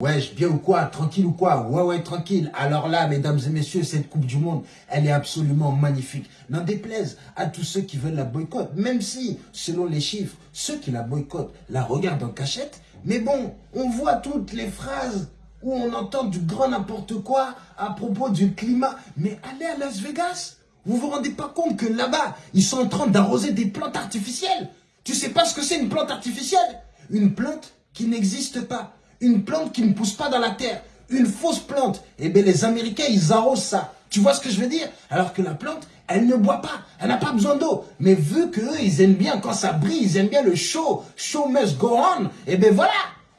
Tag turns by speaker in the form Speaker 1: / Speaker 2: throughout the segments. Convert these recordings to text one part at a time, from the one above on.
Speaker 1: Wesh, bien ou quoi Tranquille ou quoi? Ouais, ouais, tranquille. Alors là, mesdames et messieurs, cette Coupe du Monde, elle est absolument magnifique. N'en déplaise à tous ceux qui veulent la boycott, même si, selon les chiffres, ceux qui la boycottent la regardent en cachette. Mais bon, on voit toutes les phrases où on entend du grand n'importe quoi à propos du climat. Mais allez à Las Vegas, vous vous rendez pas compte que là-bas, ils sont en train d'arroser des plantes artificielles? Tu sais pas ce que c'est une plante artificielle? Une plante qui n'existe pas une plante qui ne pousse pas dans la terre, une fausse plante, eh bien les Américains, ils arrosent ça. Tu vois ce que je veux dire? Alors que la plante, elle ne boit pas, elle n'a pas besoin d'eau. Mais vu qu'eux, ils aiment bien quand ça brille, ils aiment bien le show, show must go on, eh bien voilà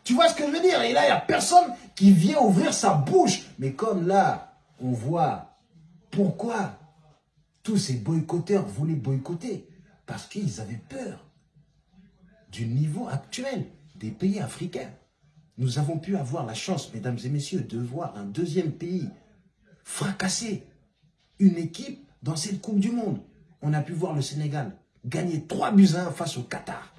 Speaker 1: Tu vois ce que je veux dire? Et là, il n'y a personne qui vient ouvrir sa bouche. Mais comme là, on voit pourquoi tous ces boycotteurs voulaient boycotter. Parce qu'ils avaient peur du niveau actuel des pays africains. Nous avons pu avoir la chance, mesdames et messieurs, de voir un deuxième pays fracasser une équipe dans cette Coupe du Monde. On a pu voir le Sénégal gagner 3 buts à 1 face au Qatar.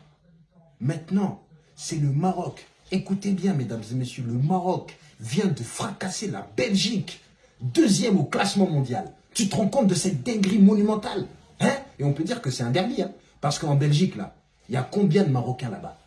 Speaker 1: Maintenant, c'est le Maroc. Écoutez bien, mesdames et messieurs, le Maroc vient de fracasser la Belgique, deuxième au classement mondial. Tu te rends compte de cette dinguerie monumentale hein? Et on peut dire que c'est un derby, hein? Parce qu'en Belgique, là, il y a combien de Marocains là-bas?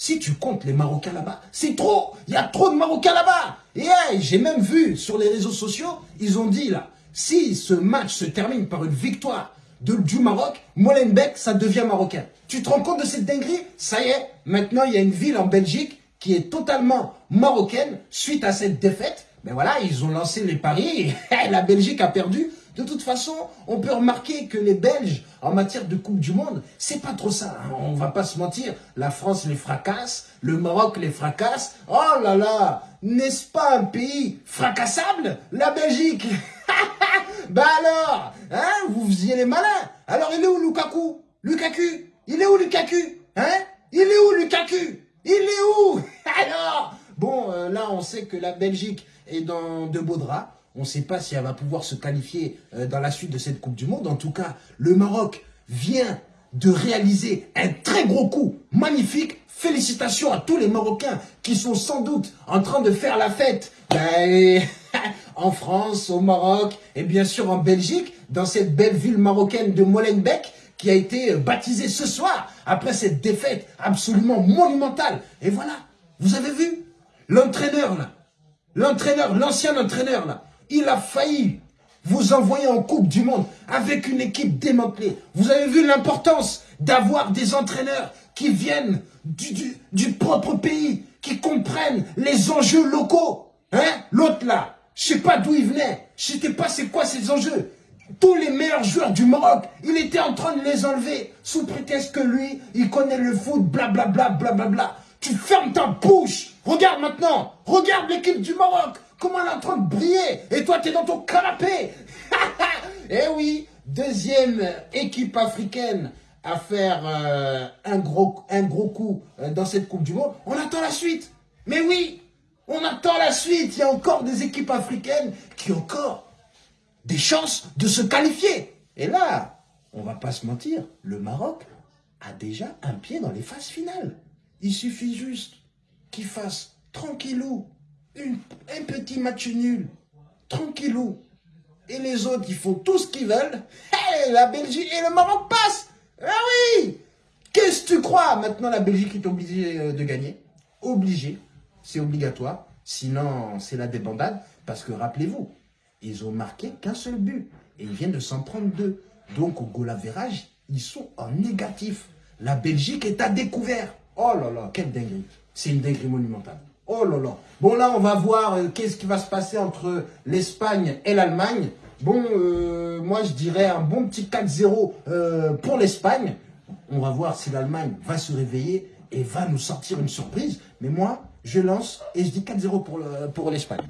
Speaker 1: Si tu comptes les Marocains là-bas, c'est trop. Il y a trop de Marocains là-bas. Et j'ai même vu sur les réseaux sociaux, ils ont dit là, si ce match se termine par une victoire du Maroc, Molenbeek, ça devient marocain. Tu te rends compte de cette dinguerie? Ça y est, maintenant il y a une ville en Belgique qui est totalement marocaine suite à cette défaite. Mais voilà, ils ont lancé les paris et la Belgique a perdu de toute façon, on peut remarquer que les Belges, en matière de Coupe du Monde, c'est pas trop ça. Hein. On va pas se mentir. La France les fracasse, le Maroc les fracasse. Oh là là, n'est-ce pas un pays fracassable La Belgique? Bah alors, hein, vous faisiez les malins. Alors il est où Lukaku? Lukaku? Il est où Lukaku? Hein? Il est où Lukaku? Il est où? Alors Bon, euh, là on sait que la Belgique est dans de beaux draps. On ne sait pas si elle va pouvoir se qualifier euh, dans la suite de cette Coupe du Monde. En tout cas, le Maroc vient de réaliser un très gros coup magnifique. Félicitations à tous les Marocains qui sont sans doute en train de faire la fête ben, en France, au Maroc et bien sûr en Belgique, dans cette belle ville marocaine de Molenbeek qui a été baptisée ce soir après cette défaite absolument monumentale. Et voilà, vous avez vu l'entraîneur là, l'entraîneur, l'ancien entraîneur là, il a failli vous envoyer en Coupe du Monde avec une équipe démantelée. Vous avez vu l'importance d'avoir des entraîneurs qui viennent du, propre pays, qui comprennent les enjeux locaux. Hein? L'autre là, je sais pas d'où il venait, je sais pas c'est quoi ces enjeux. Tous les meilleurs joueurs du Maroc, il était en train de les enlever sous prétexte que lui, il connaît le foot, blablabla, blablabla. Bla, bla. Tu fermes ta bouche. Regarde maintenant, regarde l'équipe du Maroc. Comment elle est en train de briller Et toi, tu es dans ton canapé Eh oui, deuxième équipe africaine à faire euh, un, gros, coup euh, dans cette Coupe du Monde. On attend la suite. Mais oui, on attend la suite. Il y a encore des équipes africaines qui ont encore des chances de se qualifier. Et là, on va pas se mentir, le Maroc a déjà un pied dans les phases finales. Il suffit juste qu'il fasse tranquillou un petit match nul, tranquillou. Et les autres, ils font tout ce qu'ils veulent. La Belgique et le Maroc passent. Ah oui Qu'est-ce que tu crois Maintenant, la Belgique est obligée euh, de gagner. Obligée. C'est obligatoire. Sinon, c'est la débandade. Parce que, rappelez-vous, ils ont marqué qu'un seul but. Et ils viennent de s'en prendre deux. Donc, au goal ils sont en négatif. La Belgique est à découvert. Oh là là, quelle dinguerie. C'est une dinguerie monumentale. Oh là là. Bon, là, on va voir euh, qu'est-ce qui va se passer entre l'Espagne et l'Allemagne. Bon, euh, moi, je dirais un bon petit 4-0 euh, pour l'Espagne. On va voir si l'Allemagne va se réveiller et va nous sortir une surprise. Mais moi, je lance et je dis 4-0 pour l'Espagne.